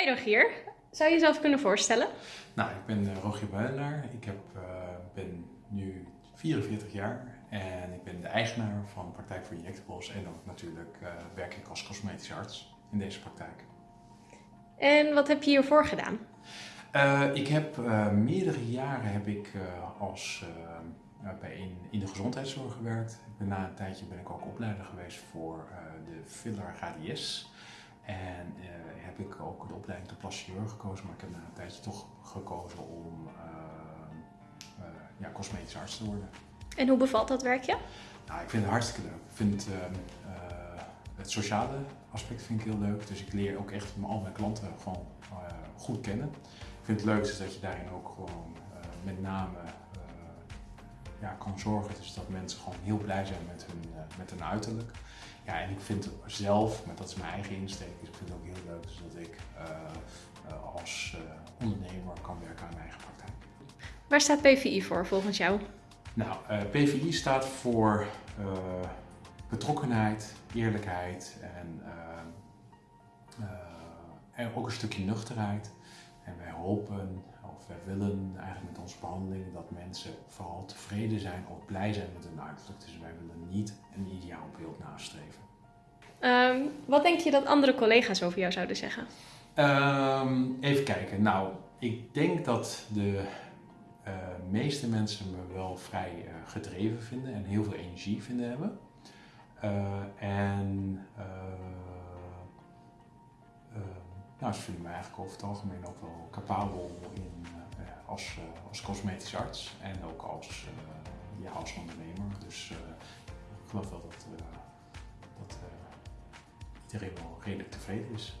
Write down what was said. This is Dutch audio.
Hi Rogier, zou je jezelf kunnen voorstellen? Nou, ik ben uh, Rogier Buidelaar. Ik heb, uh, ben nu 44 jaar en ik ben de eigenaar van Praktijk voor Injectables en ook natuurlijk uh, werk ik als cosmetisch arts in deze praktijk. En wat heb je hiervoor gedaan? ik heb meerdere jaren heb ik als bij in, in de gezondheidszorg gewerkt. Na een tijdje ben ik ook opleider geweest voor de filler HDS. En uh, heb ik ook de opleiding tot plastic gekozen, maar ik heb na een tijdje toch gekozen om uh, uh, ja, cosmetisch arts te worden. En hoe bevalt dat werkje? Nou, ik vind het hartstikke leuk. Ik vind het sociale aspect vind ik heel leuk. Dus ik leer ook echt al mijn klanten gewoon goed kennen. Ik vind het leukste dat je daarin ook gewoon met name ja, kan zorgen dus dat mensen gewoon heel blij zijn met hun, met hun uiterlijk. Ja, en ik vind zelf, maar dat is mijn eigen insteek, dus ik vind het ook heel leuk dus dat ik uh, als uh, ondernemer kan werken aan mijn eigen praktijk. Waar staat PVI voor volgens jou? Nou, PVI staat voor betrokkenheid, eerlijkheid en, en ook een stukje nuchterheid. En wij hopen, wij willen eigenlijk met onze behandeling dat mensen vooral tevreden zijn of blij zijn met hun uiterlijk. Dus wij willen niet een ideaalbeeld nastreven. Um, wat denk je dat andere collega's over jou zouden zeggen? Um, even kijken. Nou, ik denk dat de uh, meeste mensen me wel vrij uh, gedreven vinden en heel veel energie vinden hebben. Uh, en nou, ze vinden me eigenlijk over het algemeen ook wel capabel in, als, als cosmetisch arts en ook als, ja, als ondernemer. Dus ik geloof wel dat, dat iedereen wel redelijk tevreden is.